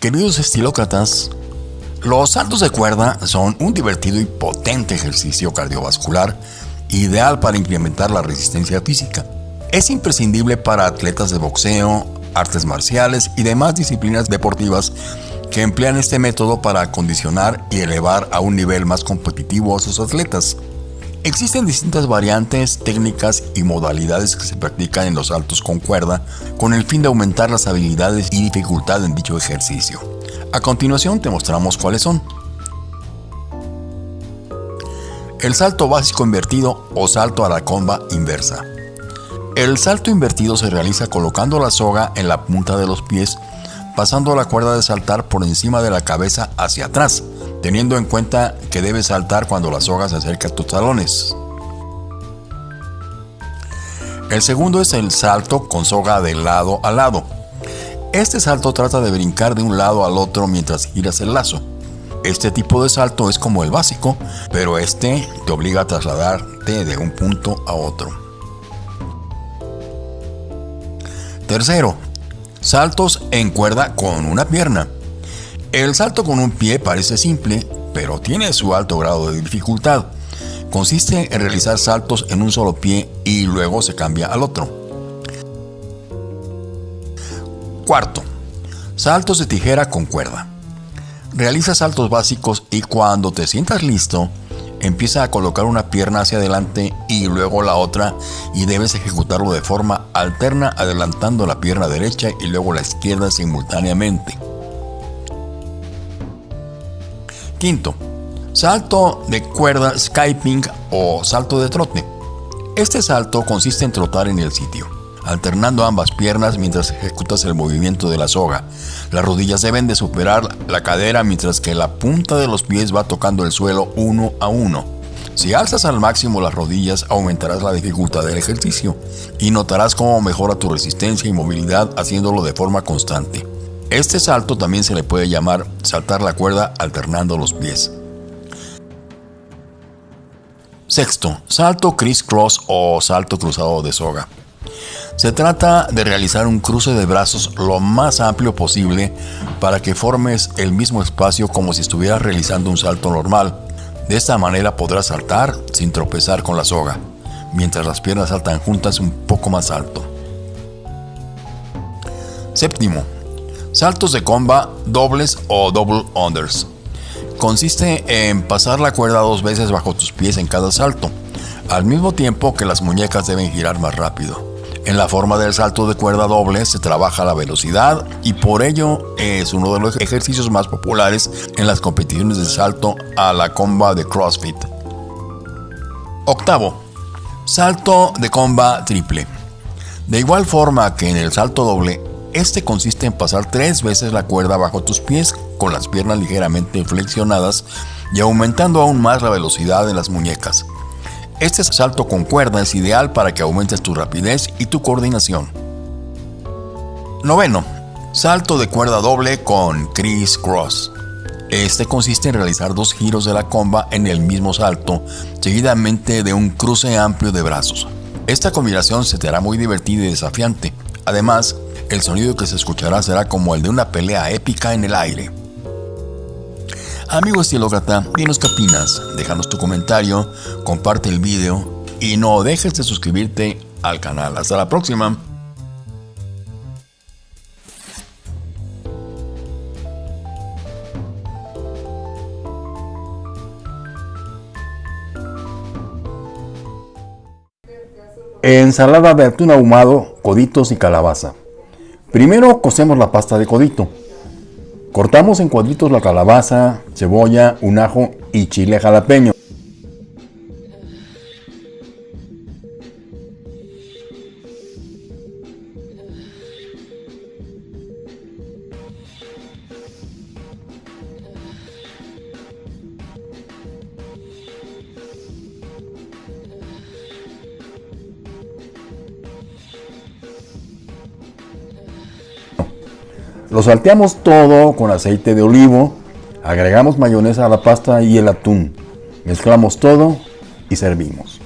Queridos estilócratas, los saltos de cuerda son un divertido y potente ejercicio cardiovascular ideal para incrementar la resistencia física. Es imprescindible para atletas de boxeo, artes marciales y demás disciplinas deportivas que emplean este método para acondicionar y elevar a un nivel más competitivo a sus atletas. Existen distintas variantes, técnicas y modalidades que se practican en los saltos con cuerda con el fin de aumentar las habilidades y dificultad en dicho ejercicio. A continuación te mostramos cuáles son. El salto básico invertido o salto a la comba inversa. El salto invertido se realiza colocando la soga en la punta de los pies, pasando la cuerda de saltar por encima de la cabeza hacia atrás, teniendo en cuenta que debes saltar cuando la soga se acerca a tus talones. El segundo es el salto con soga de lado a lado. Este salto trata de brincar de un lado al otro mientras giras el lazo. Este tipo de salto es como el básico, pero este te obliga a trasladarte de un punto a otro. Tercero, saltos en cuerda con una pierna. El salto con un pie parece simple, pero tiene su alto grado de dificultad. Consiste en realizar saltos en un solo pie y luego se cambia al otro. Cuarto, saltos de tijera con cuerda. Realiza saltos básicos y cuando te sientas listo, Empieza a colocar una pierna hacia adelante y luego la otra y debes ejecutarlo de forma alterna adelantando la pierna derecha y luego la izquierda simultáneamente. Quinto, salto de cuerda skyping o salto de trote. Este salto consiste en trotar en el sitio alternando ambas piernas mientras ejecutas el movimiento de la soga. Las rodillas deben de superar la cadera mientras que la punta de los pies va tocando el suelo uno a uno. Si alzas al máximo las rodillas aumentarás la dificultad del ejercicio y notarás cómo mejora tu resistencia y movilidad haciéndolo de forma constante. Este salto también se le puede llamar saltar la cuerda alternando los pies. Sexto, salto criss-cross o salto cruzado de soga. Se trata de realizar un cruce de brazos lo más amplio posible para que formes el mismo espacio como si estuvieras realizando un salto normal. De esta manera podrás saltar sin tropezar con la soga, mientras las piernas saltan juntas un poco más alto. Séptimo, saltos de comba dobles o double unders. Consiste en pasar la cuerda dos veces bajo tus pies en cada salto, al mismo tiempo que las muñecas deben girar más rápido. En la forma del salto de cuerda doble se trabaja la velocidad y por ello es uno de los ejercicios más populares en las competiciones de salto a la comba de CrossFit. Octavo, salto de comba triple. De igual forma que en el salto doble, este consiste en pasar tres veces la cuerda bajo tus pies con las piernas ligeramente flexionadas y aumentando aún más la velocidad de las muñecas. Este salto con cuerda es ideal para que aumentes tu rapidez y tu coordinación. Noveno, salto de cuerda doble con criss cross. Este consiste en realizar dos giros de la comba en el mismo salto, seguidamente de un cruce amplio de brazos. Esta combinación se te hará muy divertida y desafiante. Además, el sonido que se escuchará será como el de una pelea épica en el aire. Amigo estilócrata, dinos qué opinas, déjanos tu comentario, comparte el video y no dejes de suscribirte al canal. Hasta la próxima. Ensalada de atún ahumado, coditos y calabaza. Primero cocemos la pasta de codito. Cortamos en cuadritos la calabaza, cebolla, un ajo y chile jalapeño. Lo salteamos todo con aceite de olivo, agregamos mayonesa a la pasta y el atún. Mezclamos todo y servimos.